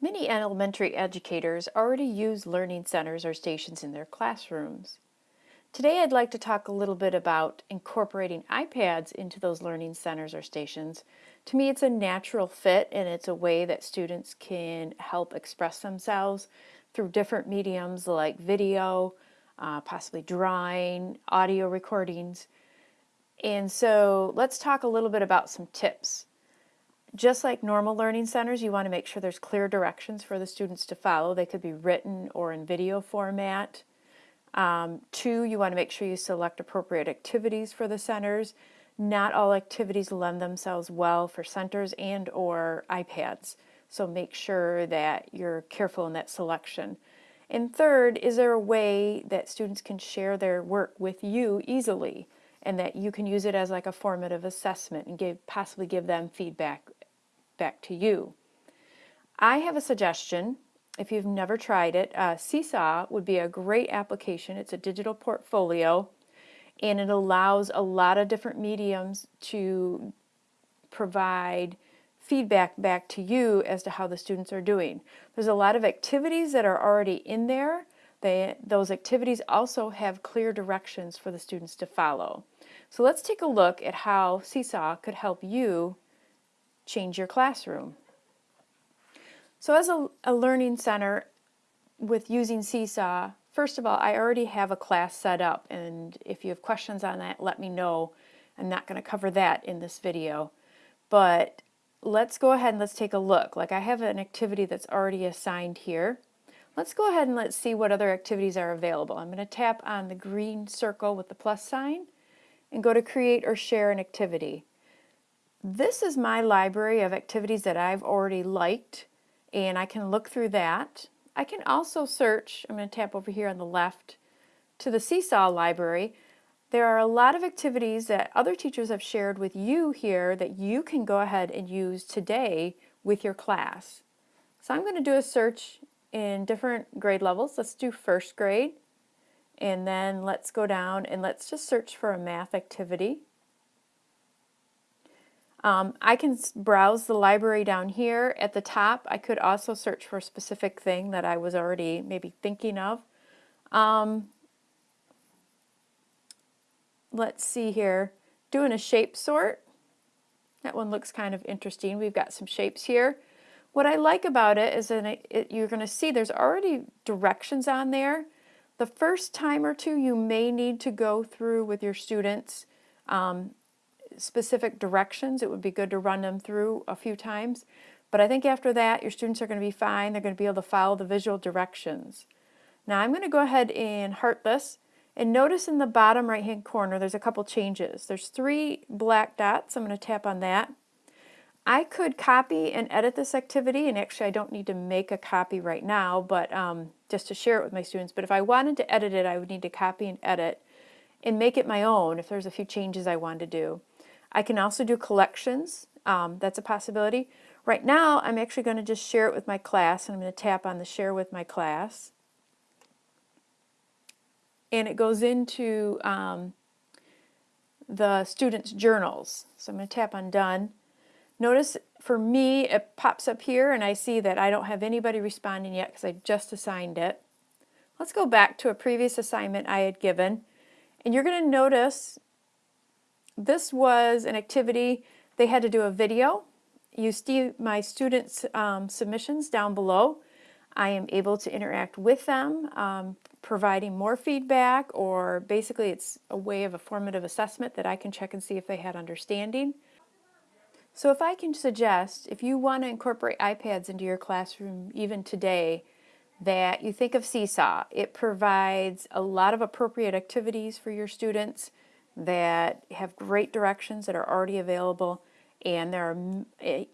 Many elementary educators already use learning centers or stations in their classrooms. Today I'd like to talk a little bit about incorporating iPads into those learning centers or stations. To me it's a natural fit and it's a way that students can help express themselves through different mediums like video, uh, possibly drawing, audio recordings. And so let's talk a little bit about some tips. Just like normal learning centers, you want to make sure there's clear directions for the students to follow. They could be written or in video format. Um, two, you want to make sure you select appropriate activities for the centers. Not all activities lend themselves well for centers and or iPads, so make sure that you're careful in that selection. And third, is there a way that students can share their work with you easily and that you can use it as like a formative assessment and give, possibly give them feedback back to you. I have a suggestion. If you've never tried it, uh, Seesaw would be a great application. It's a digital portfolio and it allows a lot of different mediums to provide feedback back to you as to how the students are doing. There's a lot of activities that are already in there. They, those activities also have clear directions for the students to follow. So let's take a look at how Seesaw could help you change your classroom. So as a, a learning center with using Seesaw, first of all, I already have a class set up and if you have questions on that, let me know. I'm not going to cover that in this video, but let's go ahead and let's take a look. Like I have an activity that's already assigned here. Let's go ahead and let's see what other activities are available. I'm going to tap on the green circle with the plus sign and go to create or share an activity. This is my library of activities that I've already liked and I can look through that. I can also search, I'm going to tap over here on the left, to the Seesaw library. There are a lot of activities that other teachers have shared with you here that you can go ahead and use today with your class. So I'm going to do a search in different grade levels. Let's do first grade and then let's go down and let's just search for a math activity. Um, I can browse the library down here at the top. I could also search for a specific thing that I was already maybe thinking of. Um, let's see here, doing a shape sort. That one looks kind of interesting. We've got some shapes here. What I like about it is that it, you're going to see there's already directions on there. The first time or two you may need to go through with your students um, specific directions. It would be good to run them through a few times. But I think after that, your students are going to be fine. They're going to be able to follow the visual directions. Now I'm going to go ahead and heart this. And notice in the bottom right hand corner, there's a couple changes. There's three black dots. I'm going to tap on that. I could copy and edit this activity, and actually I don't need to make a copy right now, but um, just to share it with my students. But if I wanted to edit it, I would need to copy and edit and make it my own if there's a few changes I wanted to do. I can also do collections. Um, that's a possibility. Right now, I'm actually going to just share it with my class, and I'm going to tap on the share with my class. And it goes into um, the students' journals. So I'm going to tap on done. Notice for me, it pops up here, and I see that I don't have anybody responding yet because I just assigned it. Let's go back to a previous assignment I had given. And you're going to notice this was an activity, they had to do a video. You see my students' um, submissions down below. I am able to interact with them, um, providing more feedback, or basically it's a way of a formative assessment that I can check and see if they had understanding. So if I can suggest, if you want to incorporate iPads into your classroom even today, that you think of Seesaw. It provides a lot of appropriate activities for your students that have great directions that are already available and there are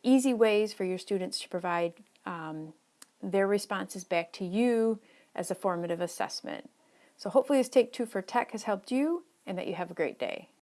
easy ways for your students to provide um, their responses back to you as a formative assessment. So hopefully this Take Two for Tech has helped you and that you have a great day.